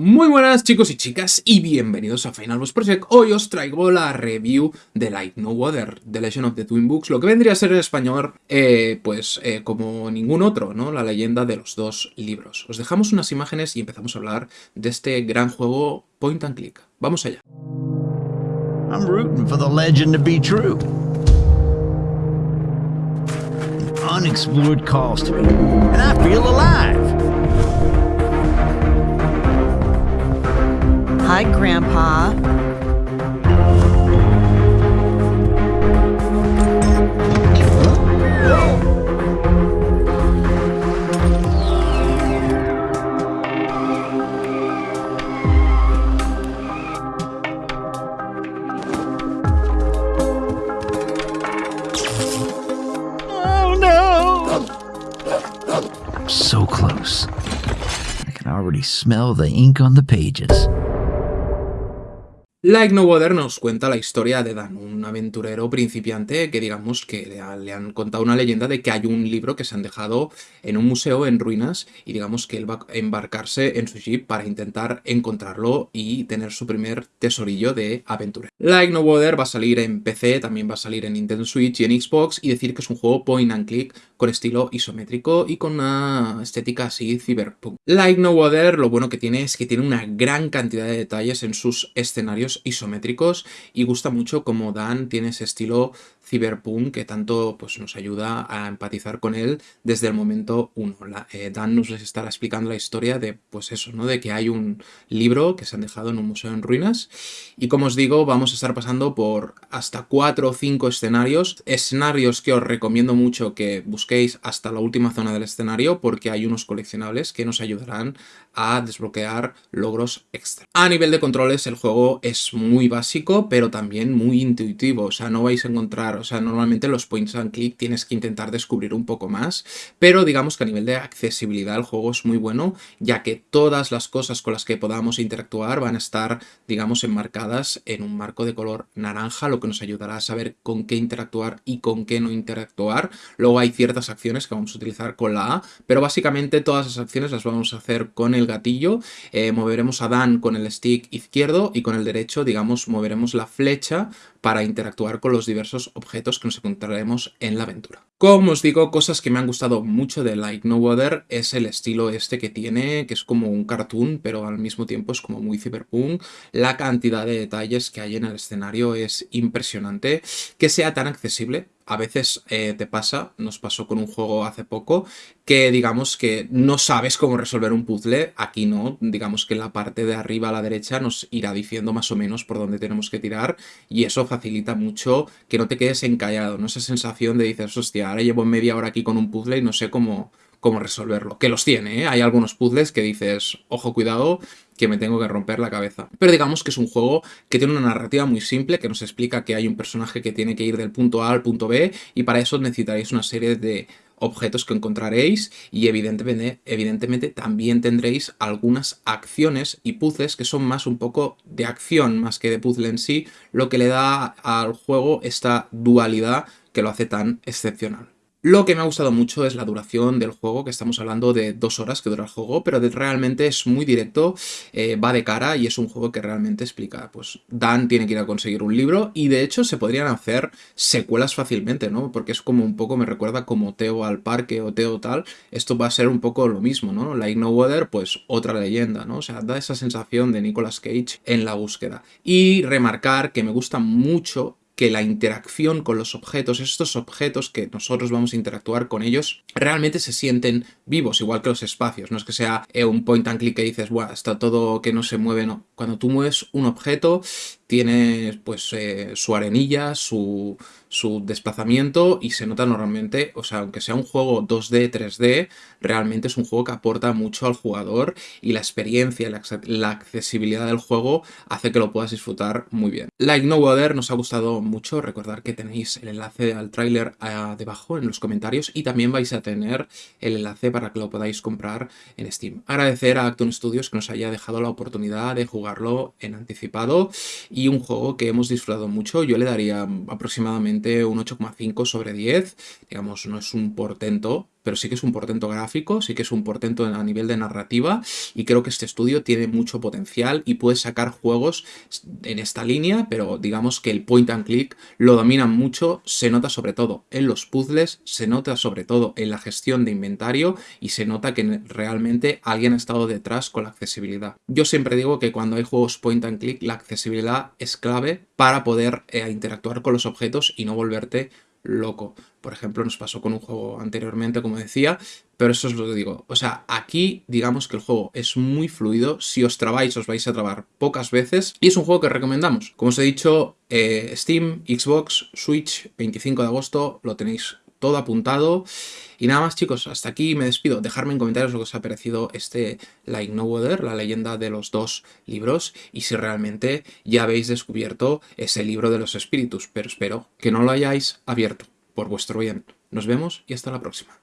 Muy buenas chicos y chicas y bienvenidos a Final Boss Project. Hoy os traigo la review de Light No Water, The Legend of the Twin Books, lo que vendría a ser en español, eh, pues eh, como ningún otro, ¿no? La leyenda de los dos libros. Os dejamos unas imágenes y empezamos a hablar de este gran juego point and click. Vamos allá. I'm rooting for the legend to be true. unexplored calls and I feel alive. Hi, Grandpa. Oh no! So close. I can already smell the ink on the pages. Like No Water nos cuenta la historia de Dan, un aventurero principiante que digamos que le, han contado una leyenda de que hay un libro que se han dejado en un museo en ruinas y digamos que él va a embarcarse en su jeep para intentar encontrarlo y tener su primer tesorillo de aventura. Like No Water va a salir en PC, también va a salir en Nintendo Switch y en Xbox y decir que es un juego point and click con estilo isométrico y con una estética así cyberpunk. Like No Water lo bueno que tiene es que tiene una gran cantidad de detalles en sus escenarios isométricos y gusta mucho como Dan tiene ese estilo Cyberpunk que tanto pues, nos ayuda a empatizar con él desde el momento uno. Eh, Dan nos les estará explicando la historia de pues eso, ¿no? de que hay un libro que se han dejado en un museo en ruinas y como os digo vamos a estar pasando por hasta cuatro o cinco escenarios, escenarios que os recomiendo mucho que busquéis hasta la última zona del escenario porque hay unos coleccionables que nos ayudarán a desbloquear logros extra. A nivel de controles el juego es muy básico pero también muy intuitivo, o sea no vais a encontrar o sea, normalmente los points and click tienes que intentar descubrir un poco más, pero digamos que a nivel de accesibilidad el juego es muy bueno, ya que todas las cosas con las que podamos interactuar van a estar, digamos, enmarcadas en un marco de color naranja, lo que nos ayudará a saber con qué interactuar y con qué no interactuar. Luego hay ciertas acciones que vamos a utilizar con la A, pero básicamente todas las acciones las vamos a hacer con el gatillo. Eh, moveremos a Dan con el stick izquierdo y con el derecho, digamos, moveremos la flecha para interactuar con los diversos objetos que nos encontraremos en la aventura. Como os digo, cosas que me han gustado mucho de Like No Water es el estilo este que tiene, que es como un cartoon, pero al mismo tiempo es como muy cyberpunk. La cantidad de detalles que hay en el escenario es impresionante. Que sea tan accesible, a veces eh, te pasa, nos pasó con un juego hace poco, que digamos que no sabes cómo resolver un puzzle, aquí no, digamos que la parte de arriba a la derecha nos irá diciendo más o menos por dónde tenemos que tirar y eso facilita mucho que no te quedes encallado, ¿no? Esa sensación de dices, hostia, ahora llevo media hora aquí con un puzzle y no sé cómo, cómo resolverlo. Que los tiene, ¿eh? Hay algunos puzzles que dices, ojo, cuidado, que me tengo que romper la cabeza. Pero digamos que es un juego que tiene una narrativa muy simple, que nos explica que hay un personaje que tiene que ir del punto A al punto B, y para eso necesitaréis una serie de objetos que encontraréis y evidentemente, evidentemente también tendréis algunas acciones y puzzles que son más un poco de acción más que de puzzle en sí, lo que le da al juego esta dualidad que lo hace tan excepcional. Lo que me ha gustado mucho es la duración del juego, que estamos hablando de dos horas que dura el juego, pero realmente es muy directo, eh, va de cara y es un juego que realmente explica, pues Dan tiene que ir a conseguir un libro y de hecho se podrían hacer secuelas fácilmente, ¿no? Porque es como un poco, me recuerda como Teo al parque o Teo tal, esto va a ser un poco lo mismo, ¿no? Like No Weather, pues otra leyenda, ¿no? O sea, da esa sensación de Nicolas Cage en la búsqueda. Y remarcar que me gusta mucho que la interacción con los objetos, estos objetos que nosotros vamos a interactuar con ellos, realmente se sienten vivos, igual que los espacios. No es que sea eh, un point and click que dices, Buah, está todo que no se mueve, no. Cuando tú mueves un objeto, tiene pues eh, su arenilla, su, su desplazamiento y se nota normalmente, o sea, aunque sea un juego 2D, 3D, realmente es un juego que aporta mucho al jugador y la experiencia, la, accesibilidad del juego hace que lo puedas disfrutar muy bien. Like No Water nos ha gustado mucho, recordar que tenéis el enlace al tráiler ah, debajo en los comentarios y también vais a tener el enlace para que lo podáis comprar en Steam. Agradecer a Acton Studios que nos haya dejado la oportunidad de en anticipado y un juego que hemos disfrutado mucho, yo le daría aproximadamente un 8,5 sobre 10, digamos, no es un portento, pero sí que es un portento gráfico, sí que es un portento a nivel de narrativa y creo que este estudio tiene mucho potencial y puede sacar juegos en esta línea, pero digamos que el point and click lo dominan mucho, se nota sobre todo en los puzzles, se nota sobre todo en la gestión de inventario y se nota que realmente alguien ha estado detrás con la accesibilidad. Yo siempre digo que cuando hay juegos point and click la accesibilidad es clave para poder eh, interactuar con los objetos y no volverte loco. Por ejemplo, nos pasó con un juego anteriormente, como decía, pero eso es lo que digo. O sea, aquí digamos que el juego es muy fluido. Si os trabáis, os vais a trabar pocas veces. Y es un juego que recomendamos. Como os he dicho, eh, Steam, Xbox, Switch, 25 de agosto, lo tenéis todo apuntado. Y nada más chicos, hasta aquí me despido. Dejadme en comentarios lo que os ha parecido este Like No Weather, la leyenda de los dos libros, y si realmente ya habéis descubierto ese libro de los espíritus, pero espero que no lo hayáis abierto por vuestro bien. Nos vemos y hasta la próxima.